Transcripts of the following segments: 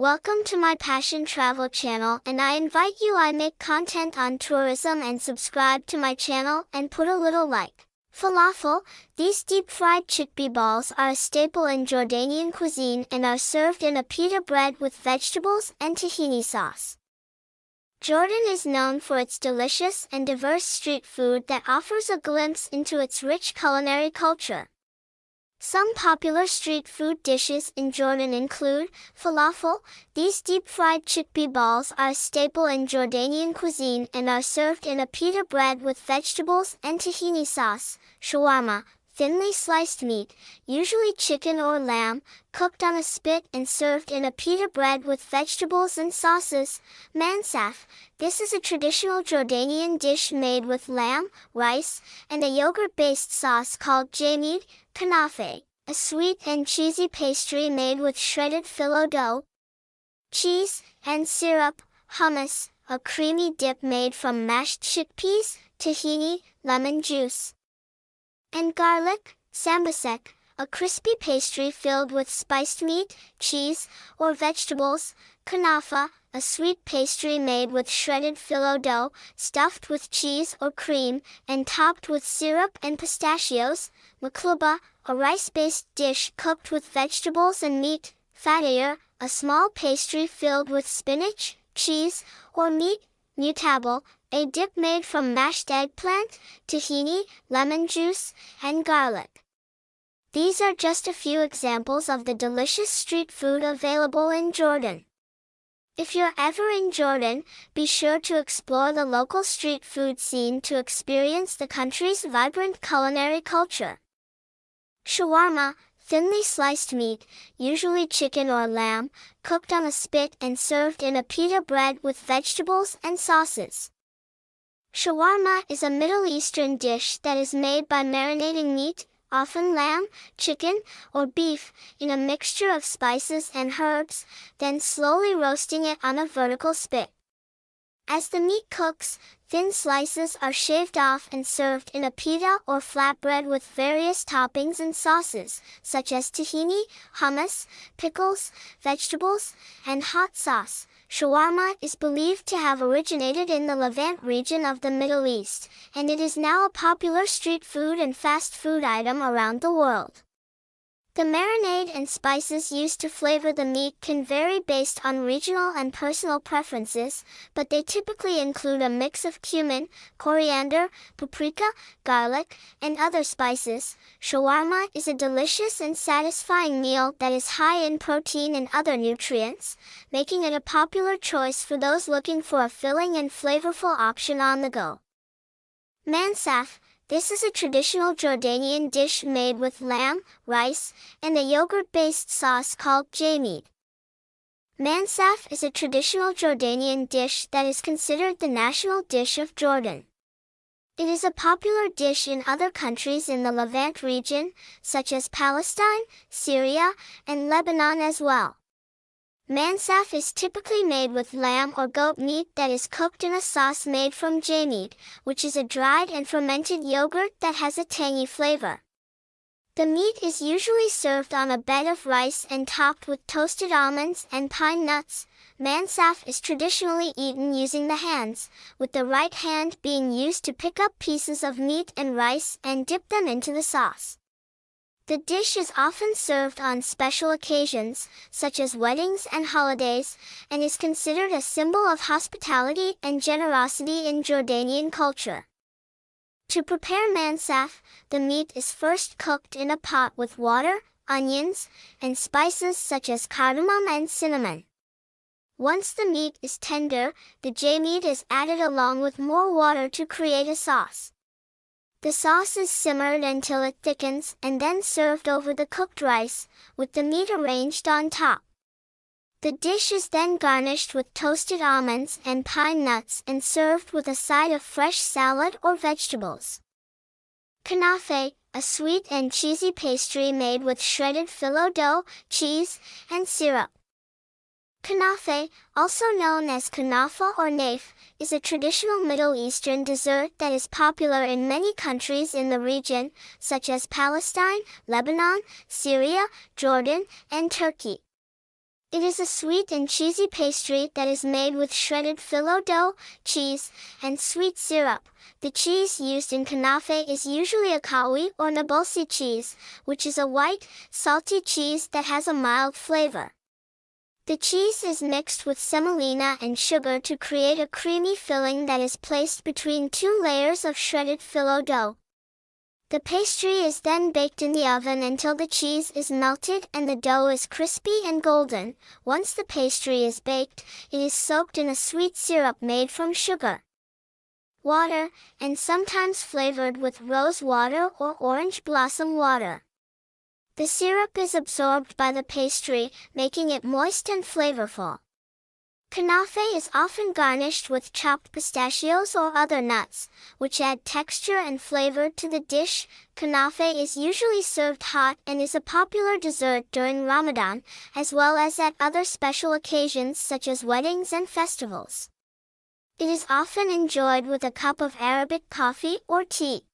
Welcome to my Passion Travel channel and I invite you I make content on tourism and subscribe to my channel and put a little like. Falafel, these deep-fried chickpea balls are a staple in Jordanian cuisine and are served in a pita bread with vegetables and tahini sauce. Jordan is known for its delicious and diverse street food that offers a glimpse into its rich culinary culture. Some popular street food dishes in Jordan include falafel. These deep-fried chickpea balls are a staple in Jordanian cuisine and are served in a pita bread with vegetables and tahini sauce. Shawarma, thinly sliced meat, usually chicken or lamb, cooked on a spit and served in a pita bread with vegetables and sauces. Mansaf, this is a traditional Jordanian dish made with lamb, rice, and a yogurt-based sauce called jamid, kanafe, a sweet and cheesy pastry made with shredded phyllo dough, cheese, and syrup, hummus, a creamy dip made from mashed chickpeas, tahini, lemon juice and garlic, sambousek, a crispy pastry filled with spiced meat, cheese, or vegetables, kanafa, a sweet pastry made with shredded phyllo dough, stuffed with cheese or cream, and topped with syrup and pistachios, makluba, a rice-based dish cooked with vegetables and meat, fatayr, a small pastry filled with spinach, cheese, or meat, mutabal, a dip made from mashed eggplant, tahini, lemon juice, and garlic. These are just a few examples of the delicious street food available in Jordan. If you're ever in Jordan, be sure to explore the local street food scene to experience the country's vibrant culinary culture. Shawarma, thinly sliced meat, usually chicken or lamb, cooked on a spit and served in a pita bread with vegetables and sauces. Shawarma is a Middle Eastern dish that is made by marinating meat, often lamb, chicken, or beef, in a mixture of spices and herbs, then slowly roasting it on a vertical spit. As the meat cooks, thin slices are shaved off and served in a pita or flatbread with various toppings and sauces, such as tahini, hummus, pickles, vegetables, and hot sauce. Shawarma is believed to have originated in the Levant region of the Middle East, and it is now a popular street food and fast food item around the world. The marinade and spices used to flavor the meat can vary based on regional and personal preferences, but they typically include a mix of cumin, coriander, paprika, garlic, and other spices. Shawarma is a delicious and satisfying meal that is high in protein and other nutrients, making it a popular choice for those looking for a filling and flavorful option on the go. Mansaf, this is a traditional Jordanian dish made with lamb, rice, and a yogurt-based sauce called jamid. Mansaf is a traditional Jordanian dish that is considered the national dish of Jordan. It is a popular dish in other countries in the Levant region, such as Palestine, Syria, and Lebanon as well. Mansaf is typically made with lamb or goat meat that is cooked in a sauce made from jamid, which is a dried and fermented yogurt that has a tangy flavor. The meat is usually served on a bed of rice and topped with toasted almonds and pine nuts. Mansaf is traditionally eaten using the hands, with the right hand being used to pick up pieces of meat and rice and dip them into the sauce. The dish is often served on special occasions, such as weddings and holidays, and is considered a symbol of hospitality and generosity in Jordanian culture. To prepare mansaf, the meat is first cooked in a pot with water, onions, and spices such as cardamom and cinnamon. Once the meat is tender, the jamid is added along with more water to create a sauce. The sauce is simmered until it thickens and then served over the cooked rice, with the meat arranged on top. The dish is then garnished with toasted almonds and pine nuts and served with a side of fresh salad or vegetables. Kanafe, a sweet and cheesy pastry made with shredded phyllo dough, cheese, and syrup. Kanafe, also known as kanafa or nafe, is a traditional Middle Eastern dessert that is popular in many countries in the region, such as Palestine, Lebanon, Syria, Jordan, and Turkey. It is a sweet and cheesy pastry that is made with shredded phyllo dough, cheese, and sweet syrup. The cheese used in kanafe is usually akawi or nabulsi cheese, which is a white, salty cheese that has a mild flavor. The cheese is mixed with semolina and sugar to create a creamy filling that is placed between two layers of shredded phyllo dough. The pastry is then baked in the oven until the cheese is melted and the dough is crispy and golden. Once the pastry is baked, it is soaked in a sweet syrup made from sugar, water, and sometimes flavored with rose water or orange blossom water. The syrup is absorbed by the pastry, making it moist and flavorful. Kanafe is often garnished with chopped pistachios or other nuts, which add texture and flavor to the dish. Kanafe is usually served hot and is a popular dessert during Ramadan, as well as at other special occasions such as weddings and festivals. It is often enjoyed with a cup of Arabic coffee or tea.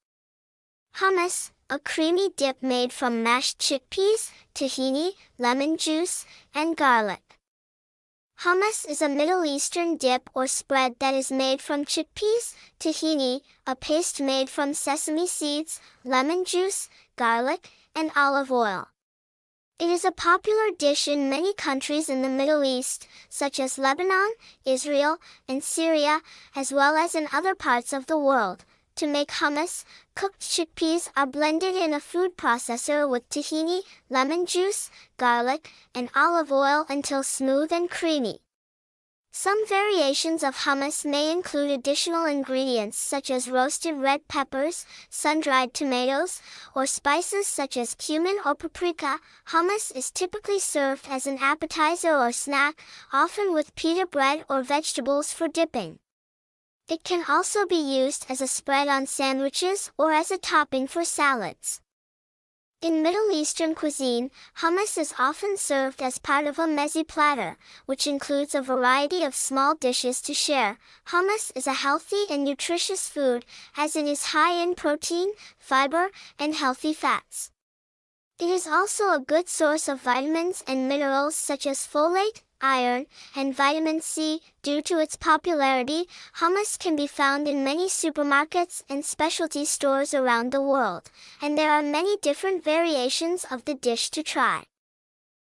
Hummus, a creamy dip made from mashed chickpeas, tahini, lemon juice, and garlic. Hummus is a Middle Eastern dip or spread that is made from chickpeas, tahini, a paste made from sesame seeds, lemon juice, garlic, and olive oil. It is a popular dish in many countries in the Middle East, such as Lebanon, Israel, and Syria, as well as in other parts of the world. To make hummus, cooked chickpeas are blended in a food processor with tahini, lemon juice, garlic, and olive oil until smooth and creamy. Some variations of hummus may include additional ingredients such as roasted red peppers, sun-dried tomatoes, or spices such as cumin or paprika. Hummus is typically served as an appetizer or snack, often with pita bread or vegetables for dipping. It can also be used as a spread on sandwiches or as a topping for salads. In Middle Eastern cuisine, hummus is often served as part of a meze platter, which includes a variety of small dishes to share. Hummus is a healthy and nutritious food, as it is high in protein, fiber, and healthy fats. It is also a good source of vitamins and minerals such as folate, iron, and vitamin C. Due to its popularity, hummus can be found in many supermarkets and specialty stores around the world, and there are many different variations of the dish to try.